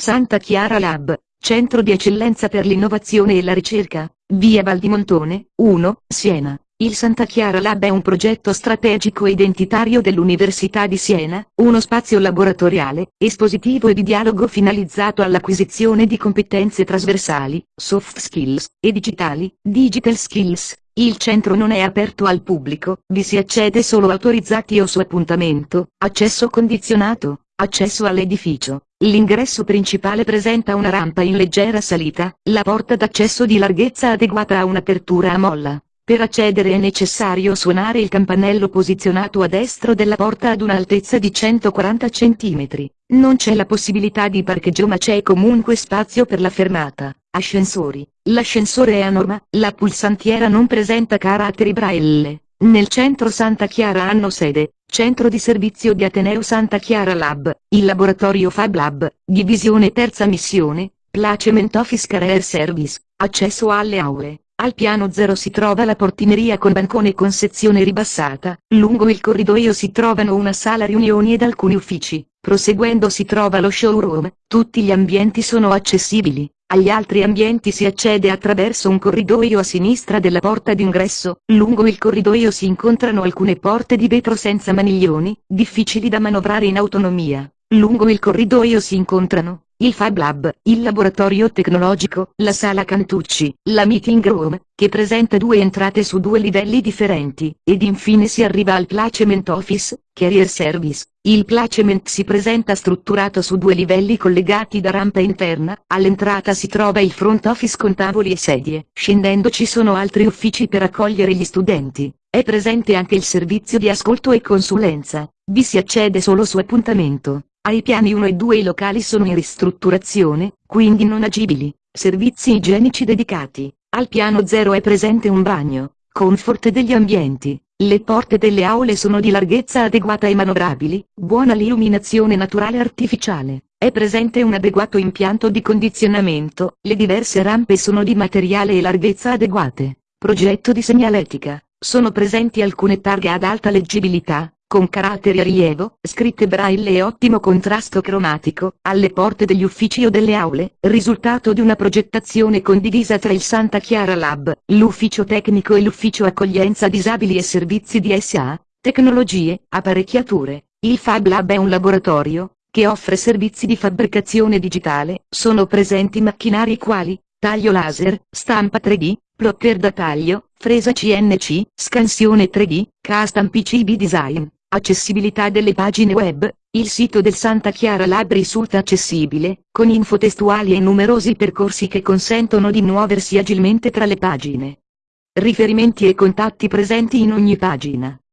Santa Chiara Lab, Centro di Eccellenza per l'Innovazione e la Ricerca, via Valdimontone, 1, Siena. Il Santa Chiara Lab è un progetto strategico identitario dell'Università di Siena, uno spazio laboratoriale, espositivo e di dialogo finalizzato all'acquisizione di competenze trasversali, soft skills, e digitali, digital skills. Il centro non è aperto al pubblico, vi si accede solo autorizzati o su appuntamento, accesso condizionato, accesso all'edificio. L'ingresso principale presenta una rampa in leggera salita, la porta d'accesso di larghezza adeguata a un'apertura a molla. Per accedere è necessario suonare il campanello posizionato a destro della porta ad un'altezza di 140 cm. Non c'è la possibilità di parcheggio ma c'è comunque spazio per la fermata. Ascensori. L'ascensore è a norma, la pulsantiera non presenta caratteri braille. Nel centro Santa Chiara hanno sede, Centro di Servizio di Ateneo Santa Chiara Lab, il laboratorio Fab Lab, Divisione Terza Missione, Placement Office Career Service, accesso alle aule. Al piano 0 si trova la portineria con bancone con sezione ribassata, lungo il corridoio si trovano una sala riunioni ed alcuni uffici, proseguendo si trova lo showroom, tutti gli ambienti sono accessibili, agli altri ambienti si accede attraverso un corridoio a sinistra della porta d'ingresso, lungo il corridoio si incontrano alcune porte di vetro senza maniglioni, difficili da manovrare in autonomia. Lungo il corridoio si incontrano, il Fab Lab, il laboratorio tecnologico, la sala Cantucci, la meeting room, che presenta due entrate su due livelli differenti, ed infine si arriva al placement office, carrier service. Il placement si presenta strutturato su due livelli collegati da rampa interna, all'entrata si trova il front office con tavoli e sedie, scendendo ci sono altri uffici per accogliere gli studenti, è presente anche il servizio di ascolto e consulenza, vi si accede solo su appuntamento. Ai piani 1 e 2 i locali sono in ristrutturazione, quindi non agibili, servizi igienici dedicati. Al piano 0 è presente un bagno, comfort degli ambienti, le porte delle aule sono di larghezza adeguata e manovrabili, buona illuminazione naturale artificiale, è presente un adeguato impianto di condizionamento, le diverse rampe sono di materiale e larghezza adeguate. Progetto di segnaletica, sono presenti alcune targhe ad alta leggibilità, con caratteri a rilievo, scritte braille e ottimo contrasto cromatico, alle porte degli uffici o delle aule, risultato di una progettazione condivisa tra il Santa Chiara Lab, l'ufficio tecnico e l'ufficio accoglienza disabili e servizi di SA, tecnologie, apparecchiature. Il Fab Lab è un laboratorio, che offre servizi di fabbricazione digitale, sono presenti macchinari quali, taglio laser, stampa 3D, plotter da taglio, fresa CNC, scansione 3D, custom PCB design. Accessibilità delle pagine web, il sito del Santa Chiara Lab risulta accessibile, con info testuali e numerosi percorsi che consentono di muoversi agilmente tra le pagine. Riferimenti e contatti presenti in ogni pagina.